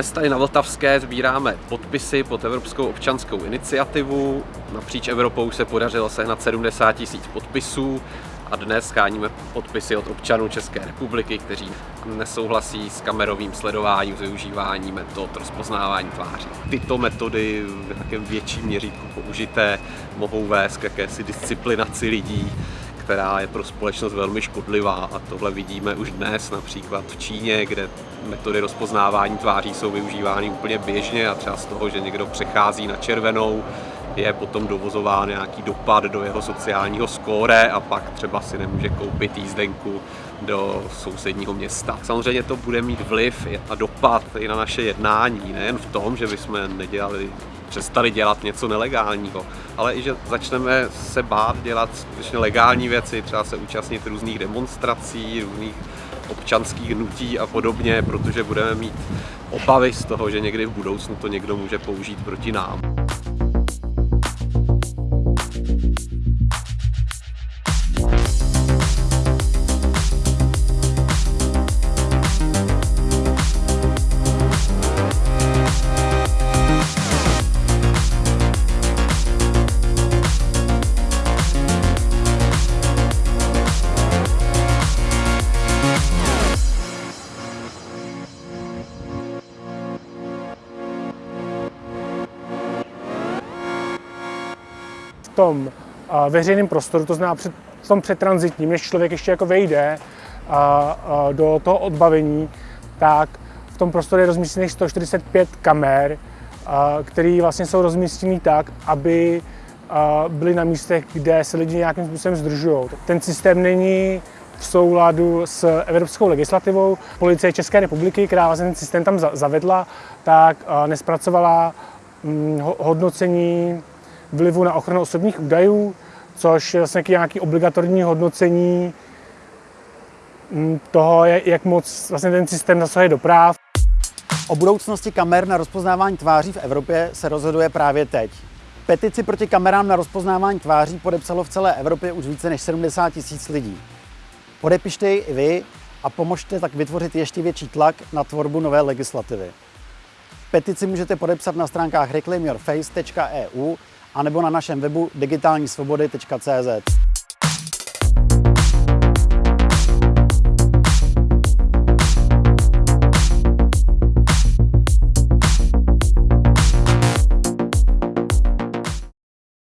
Dnes tady na Vltavské sbíráme podpisy pod Evropskou občanskou iniciativu. Napříč Evropou se podařilo sehnat 70 tisíc podpisů a dnes scháníme podpisy od občanů České republiky, kteří nesouhlasí s kamerovým sledováním, s využíváním metod rozpoznávání tváří. Tyto metody v nějakém větším měřítku použité mohou vést k jakési disciplinaci lidí, která je pro společnost velmi škodlivá a tohle vidíme už dnes například v Číně, kde metody rozpoznávání tváří jsou využívány úplně běžně a třeba z toho, že někdo přechází na červenou, je potom dovozován nějaký dopad do jeho sociálního skóre a pak třeba si nemůže koupit jízdenku do sousedního města. Samozřejmě to bude mít vliv a dopad i na naše jednání, nejen v tom, že bychom nedělali přestali dělat něco nelegálního, ale i že začneme se bát dělat skutečně legální věci, třeba se účastnit různých demonstrací, různých občanských hnutí a podobně, protože budeme mít obavy z toho, že někdy v budoucnu to někdo může použít proti nám. Tom veřejném prostoru, to znamená před, v tom přetranzitním, než člověk ještě jako vejde a, a do toho odbavení, tak v tom prostoru je rozmístěných 145 kamer, které vlastně jsou rozmístěny tak, aby byly na místech, kde se lidi nějakým způsobem zdržují. Ten systém není v souladu s evropskou legislativou. Policie České republiky, která vlastně ten systém tam zavedla, tak nespracovala hm, hodnocení vlivu na ochranu osobních údajů, což je vlastně nějaký obligatorní hodnocení mm, toho, jak moc vlastně ten systém zasahuje do práv. O budoucnosti kamer na rozpoznávání tváří v Evropě se rozhoduje právě teď. Petici proti kamerám na rozpoznávání tváří podepsalo v celé Evropě už více než 70 tisíc lidí. Podepište ji i vy a pomožte tak vytvořit ještě větší tlak na tvorbu nové legislativy. Petici můžete podepsat na stránkách reclaimyourface.eu anebo na našem webu digitálnisvobody.cz.